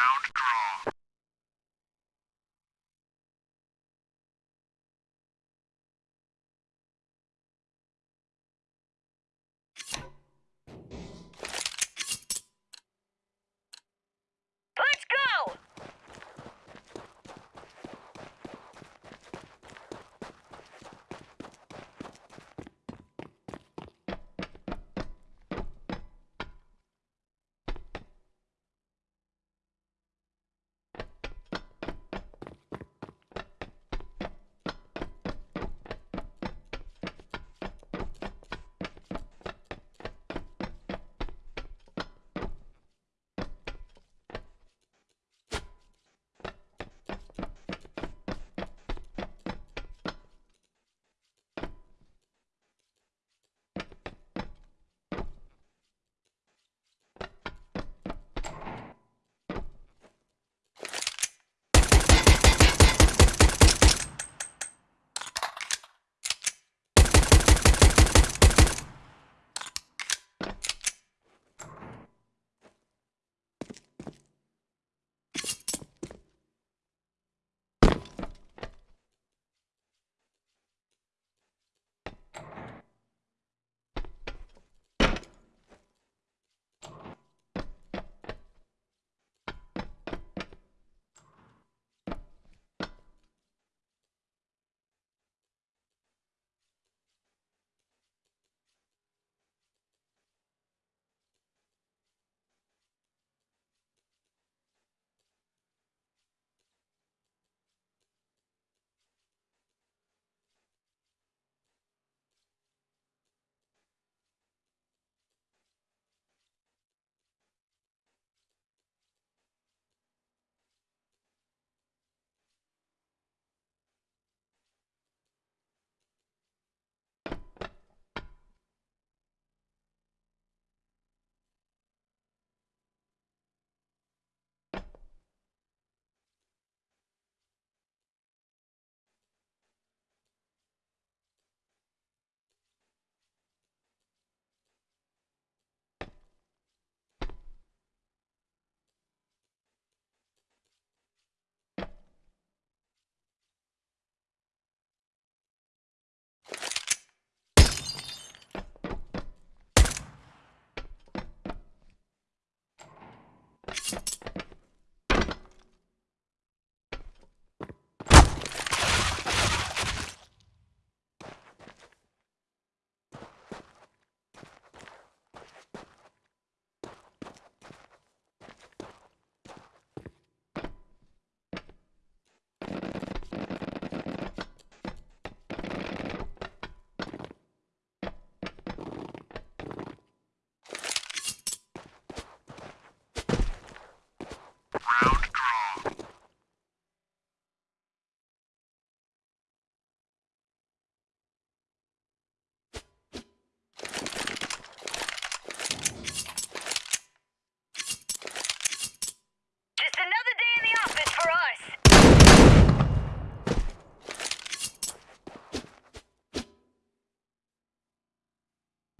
Round draw.